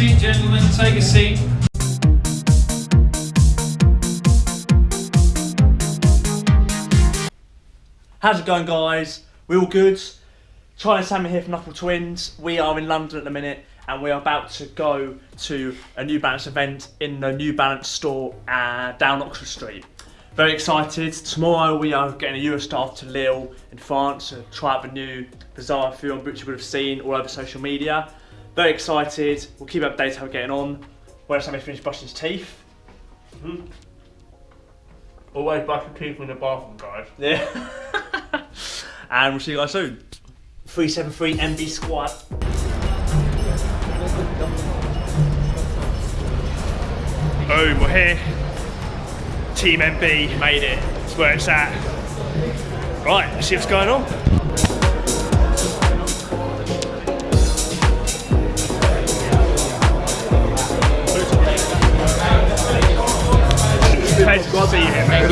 seat, gentlemen. Take a seat. How's it going, guys? We all good? Charlie Sammy here from Knuckle Twins. We are in London at the minute and we are about to go to a New Balance event in the New Balance store uh, down Oxford Street. Very excited. Tomorrow we are getting a Eurostar to Lille in France to try out the new Bizarre film which you would have seen all over social media. Very excited. We'll keep updated how we're getting on. Where Sammy finished brushing his teeth. Hmm. Always brush your teeth in the bathroom, guys. Yeah. and we'll see you guys soon. 373 NB squad. Boom, we're here. Team NB made it. That's where it's at. Right, let's see what's going on.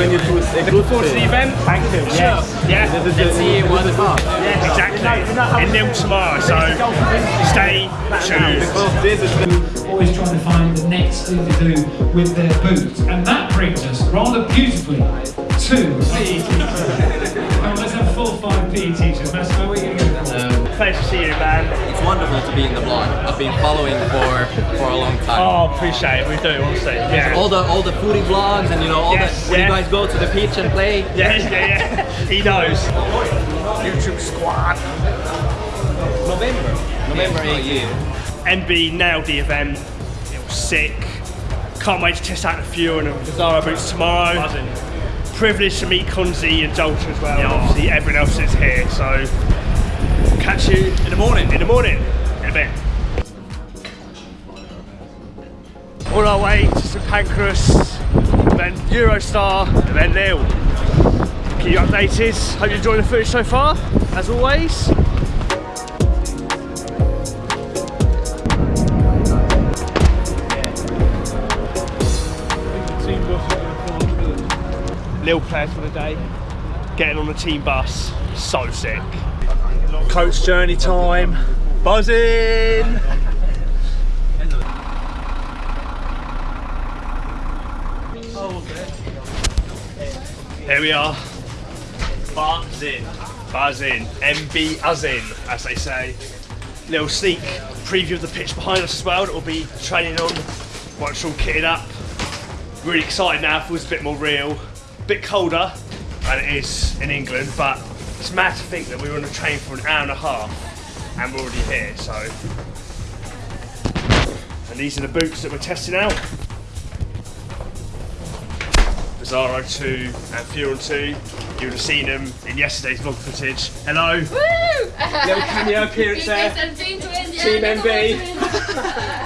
You here, mate. Looking forward to the event. Thank you. Yes. Yeah. Let's see what the car. Yeah, exactly. In Nil tomorrow, so stay tuned. Always trying to find the next thing to do with their boots. And that brings us rather beautifully to PE teachers. Come on, let's have full five PE teachers. Massimo, what are you going to do? Pleasure to see you, man. It's wonderful to be in the vlog. I've been following for for a long time. Oh, appreciate it. We do, honestly. Yeah. All the all the foodie vlogs and you know all Yes, the when yeah. you guys go to the beach and play. yeah, yeah, yeah. He knows. YouTube squad. November. November 18. NB nailed the event. It was sick. Can't wait to test out the Fury and the Visaro boots tomorrow. Privileged to meet Konzi and Jolter as well. and obviously everyone else is here, so catch you in the morning. In the morning. In a bit. On our way to St Pancras, then Eurostar, and then Lille. Keep you updated. Hope you enjoyed the footage so far, as always. Lille players for the day. Getting on the team bus, so sick. Coach journey time, buzzing. Here we are, buzzing, buzzing, NB uzzing, as they say. Little sneak preview of the pitch behind us as well that we'll be training on once all kitted up. Really excited now, feels a bit more real. bit colder than it is in England, but it's mad to think that we were on a train for an hour and a half and we're already here, so. And these are the boots that we're testing out. Visaro 2 and Furon 2. You would have seen them in yesterday's vlog footage. Hello. Woo! Little cameo appearance there. Team Twins, yeah, Team NB.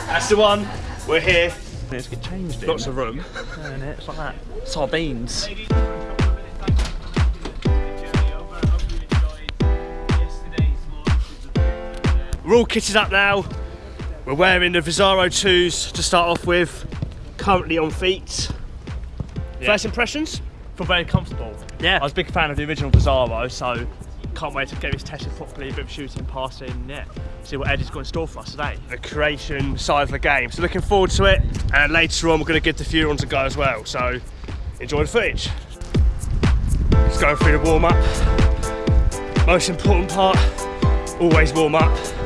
That's the one. We're here. Let's get changed in. Lots of room. And it's like that. Sardines. We're all kitted up now. We're wearing the Visaro 2s to start off with. Currently on feet. First impressions? Feel very comfortable. Yeah. I was a big fan of the original Visaro, so can't wait to get this tested properly, a bit of shooting, passing, yeah. See what Eddie's got in store for us today. The creation side of the game. So looking forward to it. And later on we're going to give the Furons a go as well. So enjoy the footage. Let's go through the warm up. Most important part, always warm up.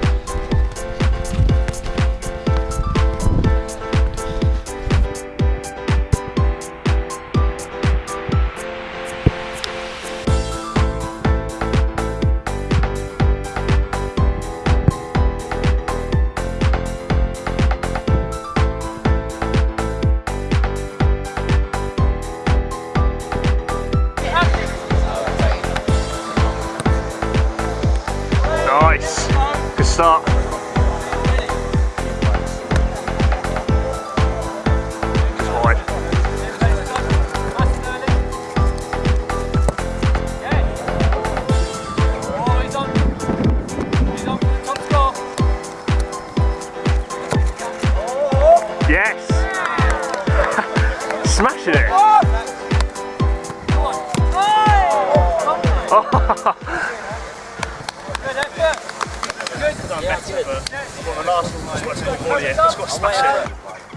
To smash it.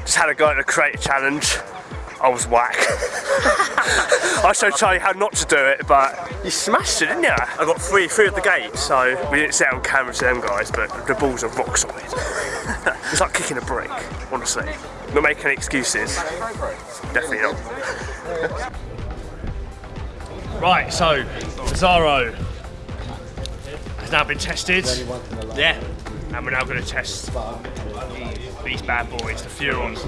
Just had a go at the creative challenge. I was whack. I showed Charlie how not to do it, but you smashed it, didn't you? I got three, three of the gates, so we didn't see it on camera to them guys, but the balls are rock solid. it's like kicking a brick, honestly. Not making excuses. Definitely not. right, so Zaro has now been tested. Yeah. And we're now going to test these bad boys, the Furons.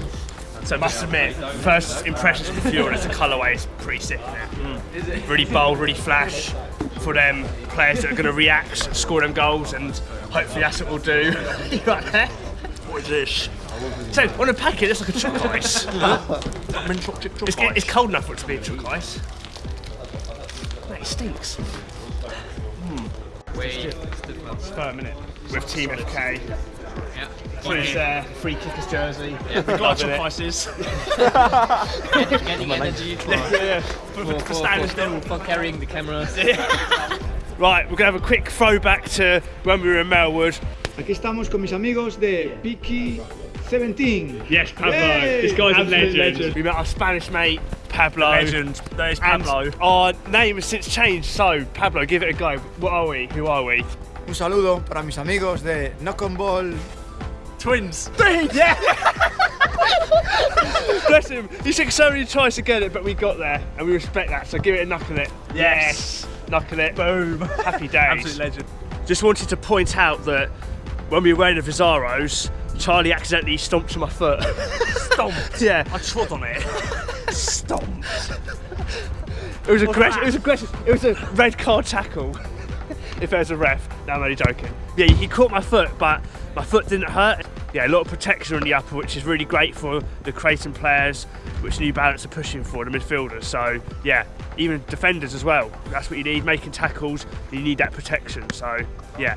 So I must admit, first impressions of the Furon is the colourway is pretty sick. Isn't? Mm. Really bold, really flash for them players that are going to react, score them goals, and hopefully that's what we'll do. you right there? What is this? So on the packet, it's like a choc ice. it's, it's cold enough for it to be a choc ice. Mate, it stinks. Hmm. Wait. Per minute with Team FK. Yeah. Who's there? Free kickers jersey. Yeah. We've got choc ices. Getting energy for, yeah, yeah. For, for, for, for, for standing for, still. for carrying the camera. Right, we're going to have a quick throwback to when we were in Melwood. Aquí estamos con mis amigos de Piki 17. Yes, Pablo. Yay! This guy's a legend. legend. We met our Spanish mate, Pablo. Legend. There's And Pablo. our name has since changed, so Pablo, give it a go. What are we? Who are we? Un saludo para mis amigos de Knock on Ball. Twins. Twins! Yeah! Bless him. He took so many tries to get it, but we got there, and we respect that, so give it a knuckle it. Yes! Knuckle it. Boom. Happy days. Absolute legend. Just wanted to point out that when we were wearing the Visaros, Charlie accidentally stomped on my foot. Stomped. yeah. I trod on it. Stomped. It was aggressive. It was aggressive. It was a red card tackle. if there's a ref, no, I'm only joking. Yeah, he caught my foot, but my foot didn't hurt. Yeah, a lot of protection on the upper, which is really great for the Creighton players, which New Balance are pushing for the midfielders. So yeah, even defenders as well. That's what you need. Making tackles, you need that protection. So yeah,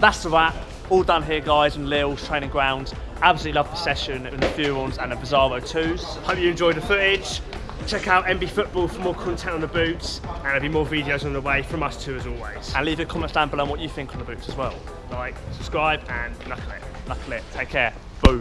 That's the wrap. All done here, guys, in Lille's training ground. Absolutely love the session with the Furons and the Visaro 2s. Hope you enjoyed the footage. Check out NB Football for more content on the boots, and there'll be more videos on the way from us too, as always. And leave a comment down below on what you think on the boots as well. Like, subscribe, and knuckle it. Knuckle it. Take care. Boom.